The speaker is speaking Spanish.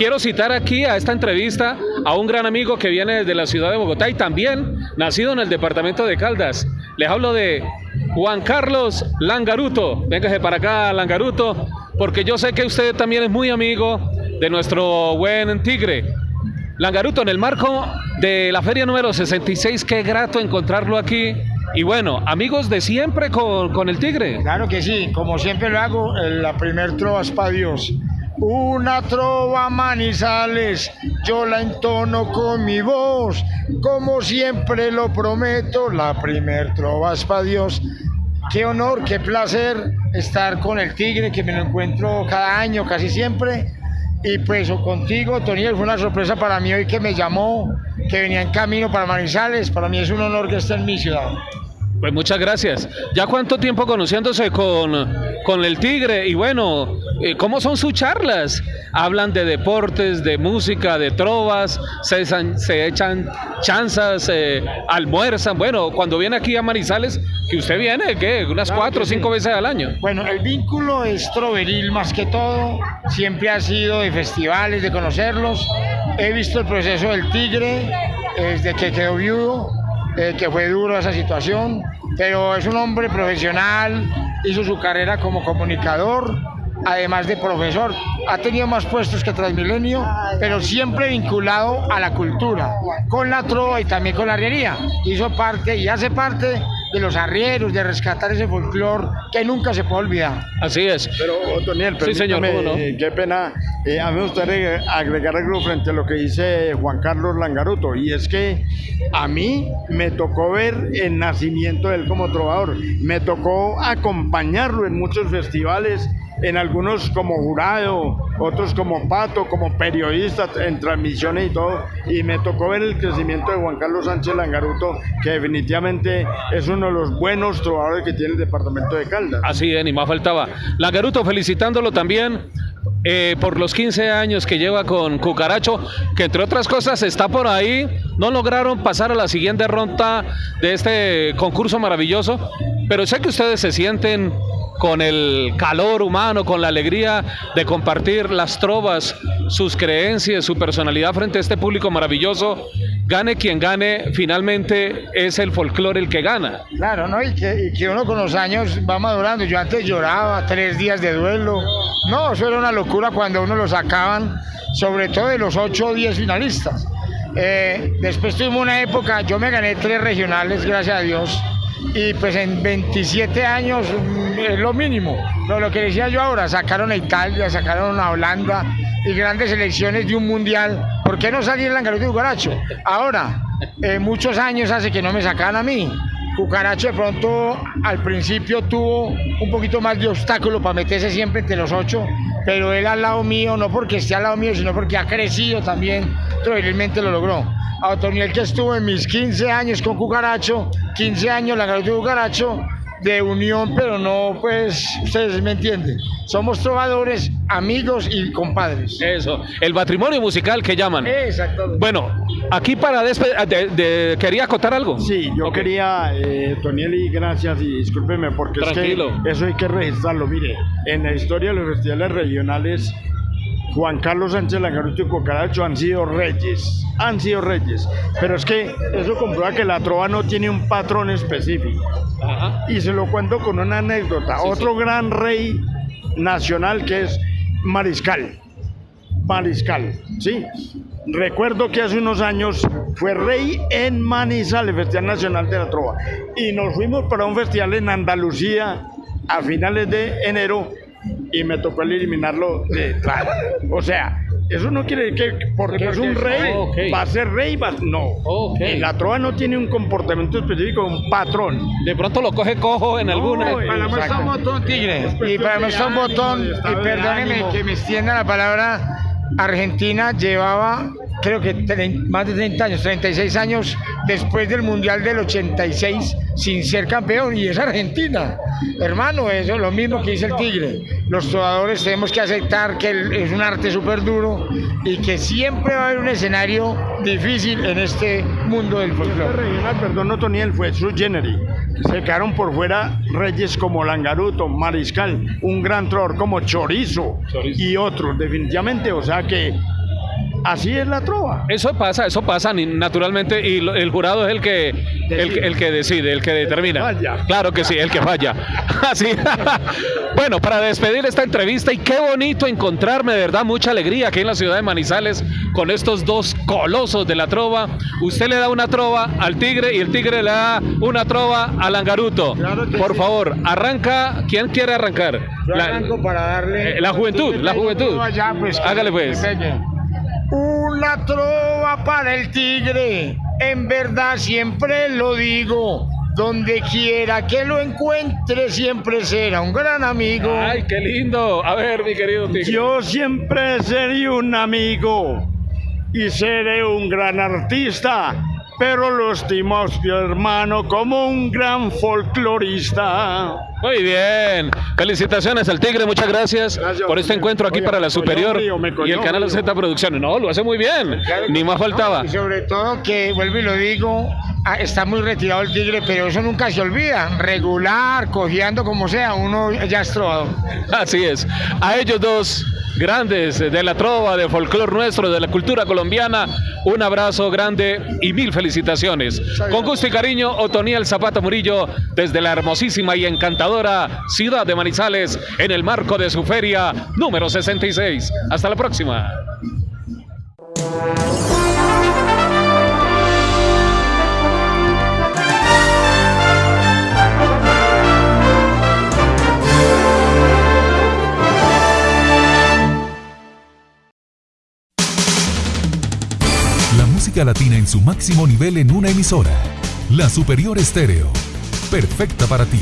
Quiero citar aquí a esta entrevista a un gran amigo que viene desde la ciudad de Bogotá y también nacido en el departamento de Caldas. Les hablo de Juan Carlos Langaruto. Véngase para acá, Langaruto, porque yo sé que usted también es muy amigo de nuestro buen Tigre. Langaruto, en el marco de la feria número 66, qué grato encontrarlo aquí. Y bueno, amigos de siempre con, con el Tigre. Claro que sí, como siempre lo hago, la primer trova es para Dios. Una trova manizales, yo la entono con mi voz, como siempre lo prometo, la primer trova es para Dios. Qué honor, qué placer estar con el Tigre, que me lo encuentro cada año, casi siempre. Y pues contigo, Toniel, fue una sorpresa para mí hoy que me llamó, que venía en camino para Manizales. Para mí es un honor que esté en mi ciudad. Pues muchas gracias. ¿Ya cuánto tiempo conociéndose con, con el Tigre? Y bueno, eh, ¿cómo son sus charlas? Hablan de deportes, de música, de trovas, se, se echan chanzas, eh, almuerzan. Bueno, cuando viene aquí a Manizales, que usted viene, ¿qué? Unas cuatro o cinco veces al año. Bueno, el vínculo es troveril más que todo. Siempre ha sido de festivales, de conocerlos. He visto el proceso del Tigre desde que quedó viudo eh, que fue duro esa situación, pero es un hombre profesional, hizo su carrera como comunicador, además de profesor. Ha tenido más puestos que Transmilenio, pero siempre vinculado a la cultura, con la trova y también con la arriería. Hizo parte y hace parte de los arrieros, de rescatar ese folclore que nunca se puede olvidar. Así es. Pero, Otoniel, sí, señor, no? Eh, qué pena. Eh, a mí me gustaría agregar algo frente a lo que dice Juan Carlos Langaruto, y es que a mí me tocó ver el nacimiento de él como trovador, me tocó acompañarlo en muchos festivales en algunos como jurado, otros como pato, como periodista en transmisiones y todo, y me tocó ver el crecimiento de Juan Carlos Sánchez Langaruto, que definitivamente es uno de los buenos trovadores que tiene el departamento de Caldas. Así es, ni más faltaba. Langaruto, felicitándolo también eh, por los 15 años que lleva con Cucaracho, que entre otras cosas está por ahí, no lograron pasar a la siguiente ronda de este concurso maravilloso, pero sé que ustedes se sienten con el calor humano, con la alegría de compartir las trovas, sus creencias, su personalidad frente a este público maravilloso. Gane quien gane, finalmente es el folclore el que gana. Claro, ¿no? Y que, uno con los años va madurando. Yo antes lloraba, tres días de duelo. No, eso era una locura cuando uno lo sacaban, sobre todo de los 8 o 10 finalistas. Eh, después tuvimos una época, yo me gané tres regionales, gracias a Dios y pues en 27 años mm, es lo mínimo. Lo que decía yo ahora, sacaron a Italia, sacaron a Holanda y grandes selecciones de un mundial. ¿Por qué no salir en Langaruto y Cucaracho? Ahora, eh, muchos años hace que no me sacan a mí. Cucaracho de pronto al principio tuvo un poquito más de obstáculo para meterse siempre entre los ocho, pero él al lado mío, no porque esté al lado mío, sino porque ha crecido también, probablemente lo logró. A Otoniel que estuvo en mis 15 años con Cucaracho, 15 años la de Cucaracho, de unión, pero no, pues, ustedes me entienden. Somos trovadores, amigos y compadres. Eso, el matrimonio musical que llaman. Exacto. Bueno, aquí para despedir, de, ¿quería acotar algo? Sí, yo quería, eh, Toniel, y gracias y discúlpeme, porque es que eso hay que registrarlo. Mire, en la historia de los festivales regionales Juan Carlos Sánchez Langaruto y Cocaracho han sido reyes, han sido reyes, pero es que eso comprueba que la trova no tiene un patrón específico. Y se lo cuento con una anécdota. Otro gran rey nacional que es Mariscal. Mariscal, ¿sí? Recuerdo que hace unos años fue rey en Manizales, Festival Nacional de la Trova. Y nos fuimos para un festival en Andalucía a finales de enero y me tocó eliminarlo de O sea, eso no quiere decir que porque es un rey va a ser rey, va, no. La trova no tiene un comportamiento específico, un patrón. De pronto lo coge cojo en alguna. Para muestra un botón, tigre. Y para muestra un botón, y perdóneme que me extienda la palabra, Argentina llevaba creo que más de 30 años, 36 años después del Mundial del 86 sin ser campeón y es Argentina. Hermano, eso es lo mismo que dice el Tigre. Los jugadores tenemos que aceptar que es un arte súper duro y que siempre va a haber un escenario difícil en este mundo del folclore. regional, perdón, no Toniel, fue su generi. Se quedaron por fuera reyes como Langaruto, Mariscal, un gran trovador como Chorizo, Chorizo, y otros, definitivamente. O sea que Así es la trova. Eso pasa, eso pasa naturalmente y el jurado es el que, el, que decide, el que determina. claro que sí, el que falla. Así. bueno, para despedir esta entrevista y qué bonito encontrarme, de verdad, mucha alegría aquí en la ciudad de Manizales con estos dos colosos de la trova. Usted le da una trova al tigre y el tigre le da una trova al angaruto. Por favor, arranca. ¿Quién quiere arrancar? la, para darle. Eh, la juventud, la juventud. Pues, Hágale pues. Una trova para el tigre, en verdad siempre lo digo. Donde quiera que lo encuentre, siempre será un gran amigo. Ay, qué lindo. A ver, mi querido tigre. Yo siempre seré un amigo y seré un gran artista pero lo estimo hermano como un gran folclorista. Muy bien, felicitaciones al Tigre, muchas gracias, por este encuentro aquí para la Superior y el canal Z Producciones. No, lo hace muy bien, ni más faltaba. y sobre todo que, vuelvo y lo digo, ah, está muy retirado el Tigre, pero eso nunca se olvida. Regular, cojeando como sea, uno ya es trovador. Así es. A ellos dos grandes de la trova, de folclor nuestro, de la cultura colombiana. Un abrazo grande y mil felicitaciones. Con gusto y cariño, Otoniel Zapata Murillo, desde la hermosísima y encantadora ciudad de Manizales, en el marco de su feria número 66. Hasta la próxima. música latina en su máximo nivel en una emisora. La Superior Estéreo. Perfecta para ti.